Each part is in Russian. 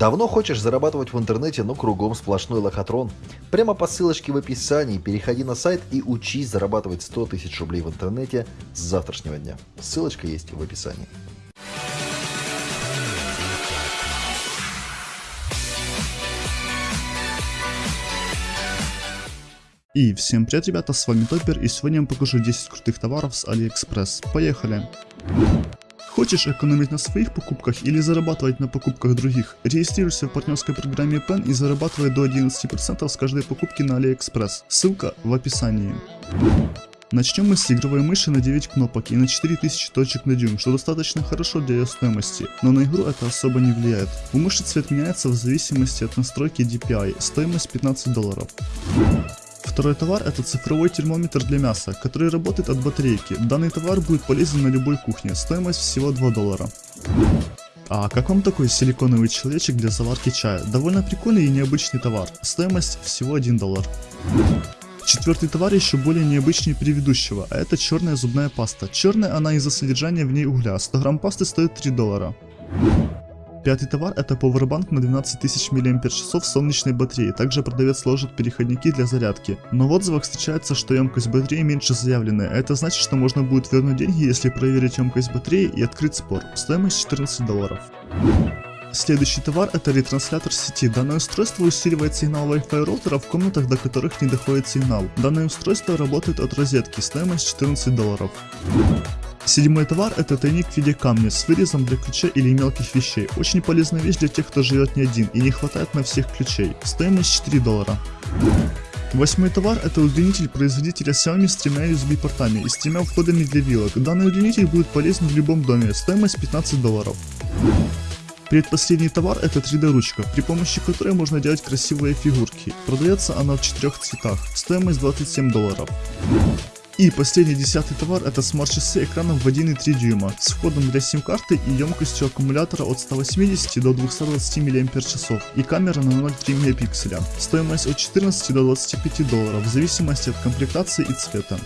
Давно хочешь зарабатывать в интернете, но кругом сплошной лохотрон? Прямо по ссылочке в описании переходи на сайт и учись зарабатывать 100 тысяч рублей в интернете с завтрашнего дня. Ссылочка есть в описании. И всем привет, ребята, с вами Топер, и сегодня я вам покажу 10 крутых товаров с Алиэкспресс. Поехали! Хочешь экономить на своих покупках или зарабатывать на покупках других? Регистрируйся в партнерской программе PEN и зарабатывай до 11% с каждой покупки на AliExpress. Ссылка в описании. Начнем мы с игровой мыши на 9 кнопок и на 4000 точек на дюйм, что достаточно хорошо для ее стоимости, но на игру это особо не влияет. У мыши цвет меняется в зависимости от настройки DPI, стоимость 15 долларов. Второй товар это цифровой термометр для мяса, который работает от батарейки. Данный товар будет полезен на любой кухне, стоимость всего 2 доллара. А как вам такой силиконовый человечек для заварки чая? Довольно прикольный и необычный товар, стоимость всего 1 доллар. Четвертый товар еще более необычный предыдущего, а это черная зубная паста. Черная она из-за содержания в ней угля, 100 грамм пасты стоит 3 доллара. Пятый товар это Powerbank на 12 тысяч мАч солнечной батареи. Также продавец сложит переходники для зарядки. Но в отзывах встречается, что емкость батареи меньше заявленной. А это значит, что можно будет вернуть деньги, если проверить емкость батареи и открыть спор. Стоимость 14 долларов. Следующий товар это ретранслятор сети. Данное устройство усиливает сигнал Wi-Fi роутера в комнатах, до которых не доходит сигнал. Данное устройство работает от розетки, стоимость 14 долларов. Седьмой товар это тайник в виде камня с вырезом для ключа или мелких вещей. Очень полезная вещь для тех, кто живет не один и не хватает на всех ключей. Стоимость 4 доллара. Восьмой товар это удлинитель производителя Xiaomi с тремя USB портами и с тремя входами для вилок. Данный удлинитель будет полезен в любом доме, стоимость 15 долларов. Предпоследний товар это 3D ручка, при помощи которой можно делать красивые фигурки. Продается она в четырех цветах, стоимость 27 долларов. И последний десятый товар это смарт-часы экраном в 1,3 дюйма с входом для сим-карты и емкостью аккумулятора от 180 до 220 мАч и камера на 0,3 мегапикселя. Стоимость от 14 до 25 долларов в зависимости от комплектации и цвета.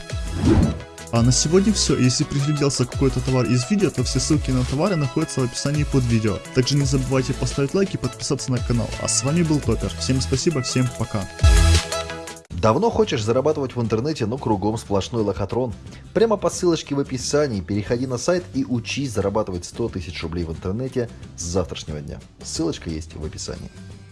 А на сегодня все. Если пригляделся какой-то товар из видео, то все ссылки на товары находятся в описании под видео. Также не забывайте поставить лайк и подписаться на канал. А с вами был Топер. Всем спасибо, всем пока. Давно хочешь зарабатывать в интернете, но кругом сплошной лохотрон? Прямо по ссылочке в описании переходи на сайт и учись зарабатывать 100 тысяч рублей в интернете с завтрашнего дня. Ссылочка есть в описании.